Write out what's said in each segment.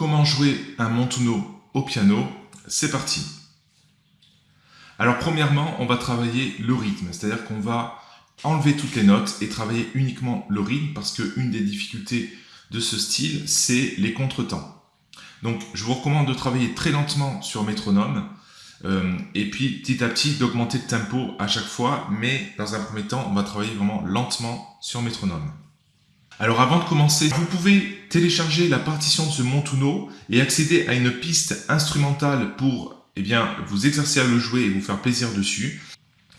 comment jouer un Montuno au piano? C'est parti Alors premièrement, on va travailler le rythme, c'est-à-dire qu'on va enlever toutes les notes et travailler uniquement le rythme parce qu'une des difficultés de ce style, c'est les contretemps. Donc je vous recommande de travailler très lentement sur métronome euh, et puis petit à petit d'augmenter le tempo à chaque fois, mais dans un premier temps, on va travailler vraiment lentement sur métronome. Alors avant de commencer, vous pouvez télécharger la partition de ce Montuno et accéder à une piste instrumentale pour eh vous exercer à le jouer et vous faire plaisir dessus.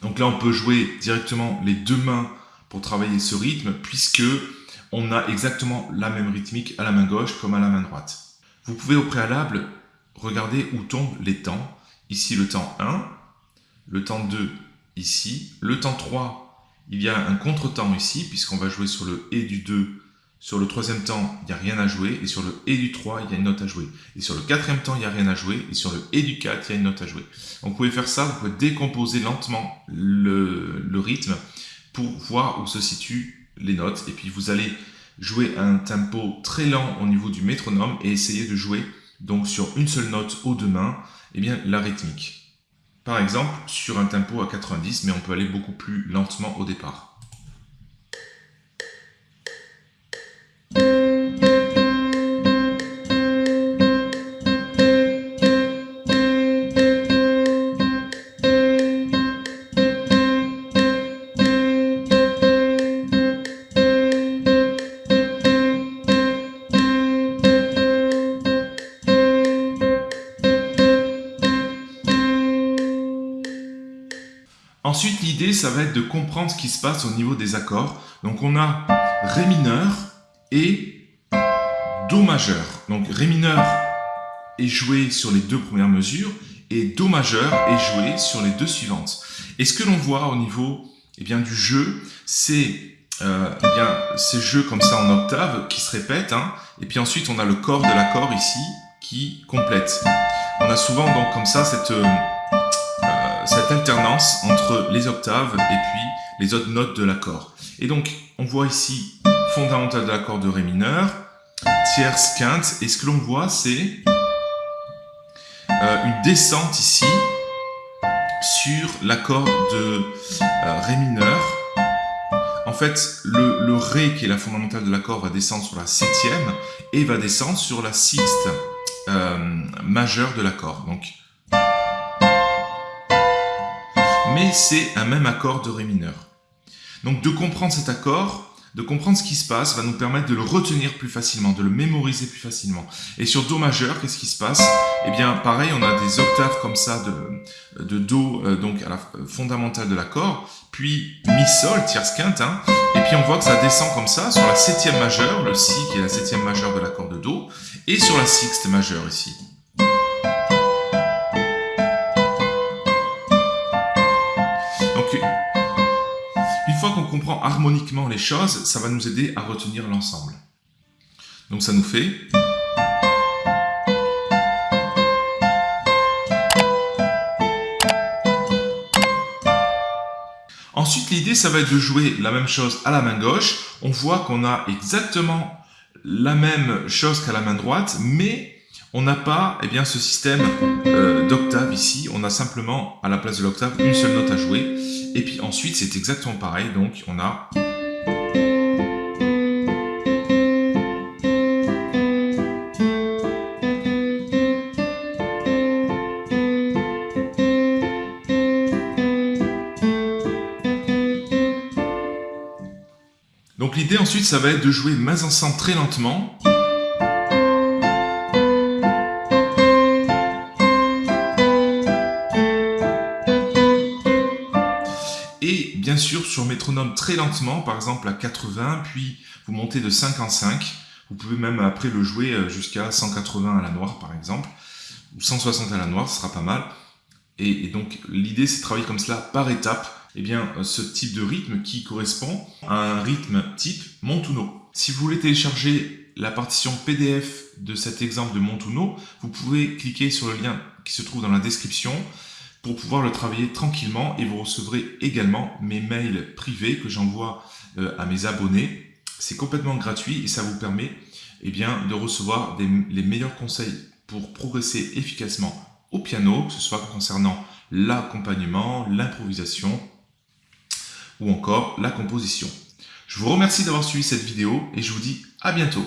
Donc là, on peut jouer directement les deux mains pour travailler ce rythme, puisque on a exactement la même rythmique à la main gauche comme à la main droite. Vous pouvez au préalable regarder où tombent les temps. Ici, le temps 1, le temps 2 ici, le temps 3 il y a un contretemps ici, puisqu'on va jouer sur le Et du 2. Sur le troisième temps, il n'y a rien à jouer. Et sur le Et du 3, il y a une note à jouer. Et sur le quatrième temps, il n'y a rien à jouer. Et sur le Et du 4, il y a une note à jouer. Donc vous pouvez faire ça, vous pouvez décomposer lentement le, rythme pour voir où se situent les notes. Et puis vous allez jouer un tempo très lent au niveau du métronome et essayer de jouer donc sur une seule note aux deux mains, eh bien la rythmique. Par exemple, sur un tempo à 90, mais on peut aller beaucoup plus lentement au départ. Ensuite, l'idée, ça va être de comprendre ce qui se passe au niveau des accords. Donc, on a Ré mineur et Do majeur. Donc, Ré mineur est joué sur les deux premières mesures et Do majeur est joué sur les deux suivantes. Et ce que l'on voit au niveau eh bien, du jeu, c'est euh, eh ces jeux comme ça en octave qui se répètent. Hein. et puis ensuite, on a le corps de l'accord ici qui complète. On a souvent donc comme ça cette... Euh, alternance entre les octaves et puis les autres notes de l'accord. Et donc, on voit ici fondamental de l'accord de Ré mineur, tierce, quinte, et ce que l'on voit, c'est euh, une descente ici sur l'accord de euh, Ré mineur. En fait, le, Ré, qui est la fondamentale de l'accord, va descendre sur la septième et va descendre sur la sixte euh, majeure de l'accord. Donc, c'est un même accord de Ré mineur. Donc de comprendre cet accord, de comprendre ce qui se passe, va nous permettre de le retenir plus facilement, de le mémoriser plus facilement. Et sur Do majeur, qu'est-ce qui se passe? Eh bien, pareil, on a des octaves comme ça de, Do, euh, donc à la fondamentale de l'accord, puis Mi Sol, tierce quinte, hein, et puis on voit que ça descend comme ça sur la septième majeure, le Si qui est la septième majeure de l'accord de Do, et sur la sixte majeure ici. Qu'on comprend harmoniquement les choses, ça va nous aider à retenir l'ensemble. Donc ça nous fait... Ensuite, l'idée, ça va être de jouer la même chose à la main gauche. On voit qu'on a exactement la même chose qu'à la main droite, mais on n'a pas eh bien, ce système euh, d'octave ici. On a simplement, à la place de l'octave, une seule note à jouer. Et puis ensuite, c'est exactement pareil. Donc, on a... Donc l'idée ensuite, ça va être de jouer mains ensemble très lentement. Sur métronome très lentement, par exemple à 80, puis vous montez de 5 en 5. Vous pouvez même après le jouer euh, jusqu'à 180 à la noire, par exemple, ou 160 à la noire, ce sera pas mal. Et, donc l'idée, c'est de travailler comme cela par étape, et eh bien, euh, ce type de rythme qui correspond à un rythme type Montuno. Si vous voulez télécharger la partition PDF de cet exemple de Montuno, vous pouvez cliquer sur le lien qui se trouve dans la description pour pouvoir le travailler tranquillement et vous recevrez également mes mails privés que j'envoie euh, à mes abonnés C'est complètement gratuit et ça vous permet eh bien, de recevoir les meilleurs conseils pour progresser efficacement au piano, que ce soit concernant l'accompagnement, l'improvisation ou encore la composition. Je vous remercie d'avoir suivi cette vidéo et je vous dis à bientôt.